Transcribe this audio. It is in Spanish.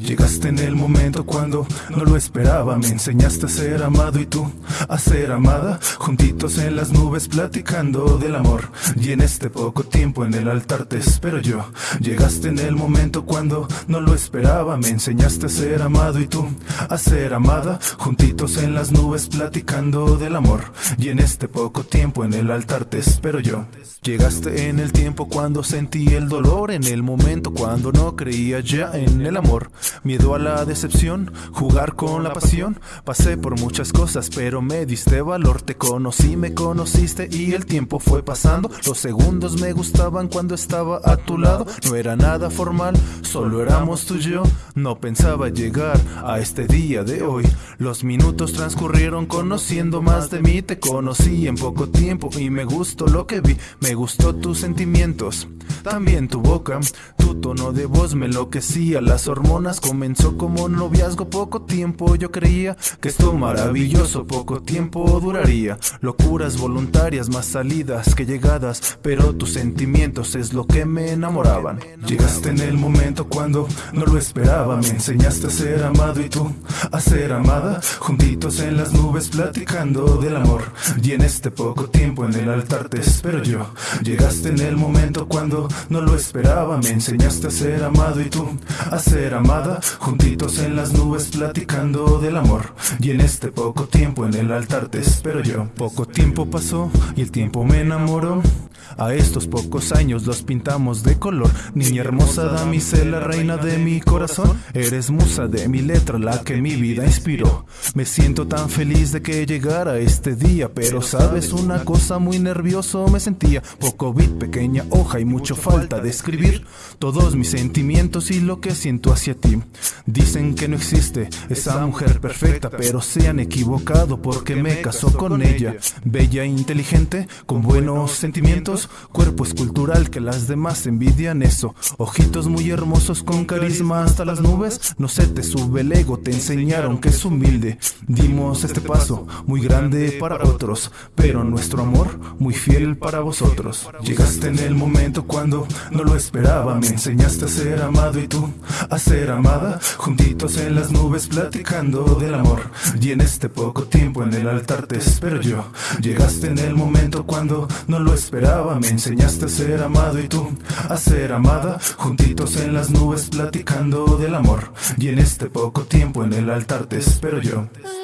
Llegaste en el momento cuando no lo esperaba. Me enseñaste a ser amado y tú a ser amada. Juntitos en las nubes platicando del amor. Y en este poco tiempo en el altar te espero yo. Llegaste en el momento cuando no lo esperaba. Me enseñaste a ser amado y tú a ser amada. Juntitos en las nubes platicando del amor. Y en este poco tiempo en el altar te espero yo. Llegaste en el tiempo cuando sentí el dolor. En el momento cuando no creía ya en el amor Miedo a la decepción, jugar con la pasión. Pasé por muchas cosas, pero me diste valor. Te conocí, me conociste y el tiempo fue pasando. Los segundos me gustaban cuando estaba a tu lado. No era nada formal, solo éramos tú y yo. No pensaba llegar a este día de hoy. Los minutos transcurrieron conociendo más de mí. Te conocí en poco tiempo y me gustó lo que vi. Me gustó tus sentimientos, también tu boca. Tu tono de voz me enloquecía, las hormonas comenzó como noviazgo poco tiempo. Yo creía que esto maravilloso poco tiempo duraría. Locuras voluntarias más salidas que llegadas Pero tus sentimientos es lo que me enamoraban. Llegaste en el momento cuando no lo esperaba. Me enseñaste a ser amado y tú a ser amada. Juntitos en las nubes platicando del amor. Y en este poco tiempo en el altar te espero yo. Llegaste en el momento cuando no lo esperaba. Me enseñaste a ser amado y tú a ser amada juntitos en las nubes platicando del amor. Y en este poco tiempo en el altar te espero yo. Poco tiempo pasó y el tiempo me enamoró. A estos pocos años los pintamos de color. Niña hermosa, damisela, reina de mi corazón. Eres musa de mi letra, la que mi vida inspiró. Me siento tan feliz de que llegara este día, pero sabes una cosa muy nervioso me sentía. Poco bit, pequeña hoja y mucho falta de escribir todos mis sentimientos y lo que siento hacia ti. Dicen que no existe esa mujer perfecta, pero se han equivocado porque me casó con ella. Bella e inteligente, con buenos sentimientos, cuerpo escultural que las demás envidian eso. Ojitos muy hermosos con carisma hasta las nubes, no se te sube el ego, te enseñaron que es humilde. Dimos este paso, muy grande para otros, pero nuestro amor muy fiel para vosotros. Llegaste en el momento cuando no lo esperaba, me enseñaste a ser amado y tú a ser amado juntitos en las nubes platicando del amor. Y en este poco tiempo en el altar te espero yo. Llegaste en el momento cuando no lo esperaba, me enseñaste a ser amado y tú a ser amada, juntitos en las nubes platicando del amor. Y en este poco tiempo en el altar te espero yo. antes.